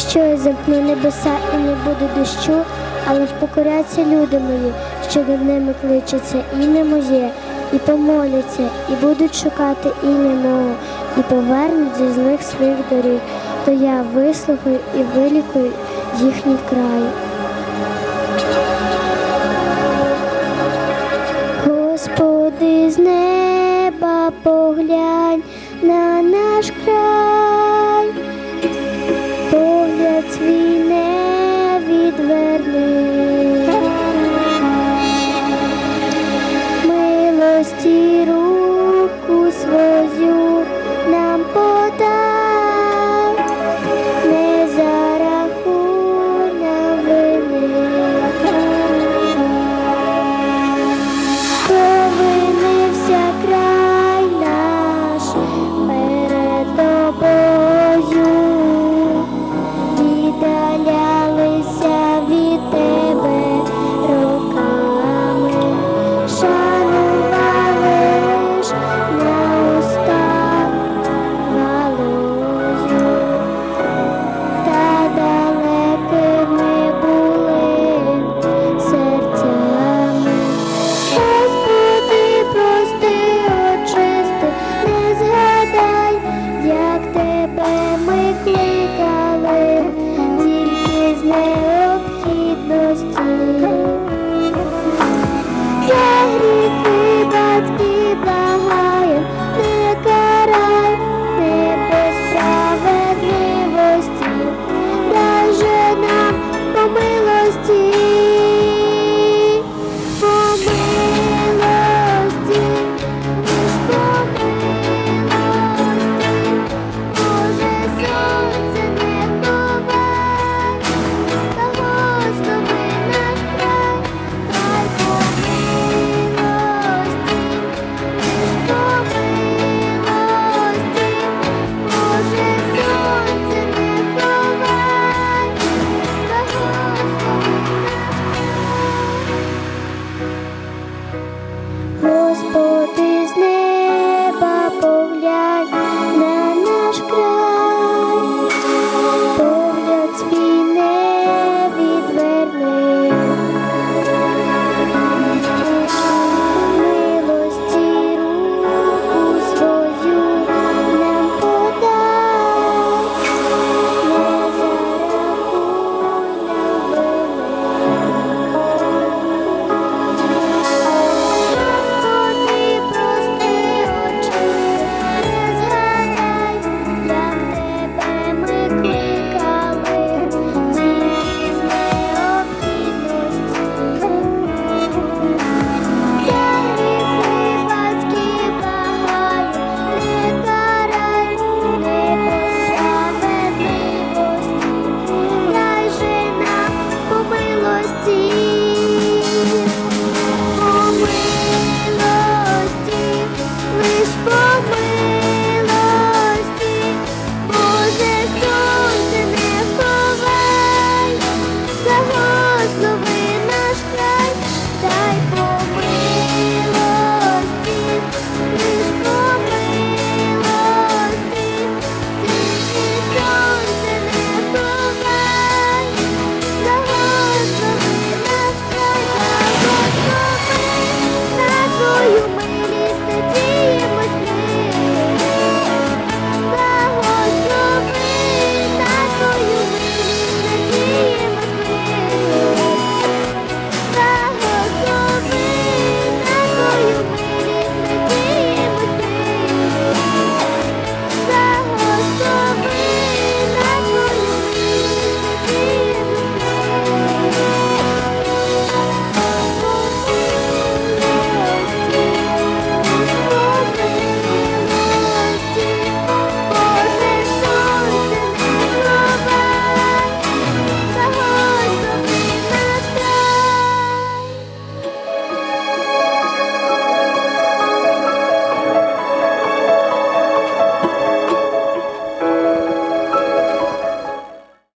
Якщо я замкну небеса і не буде дощу, але впокоряться люди мої, що над ними кличеться ім'я моє, і помоляться, і будуть шукати ім'я мого, і повернуть зі злих своїх доріг, то я вислухаю і вилікую їхній край. see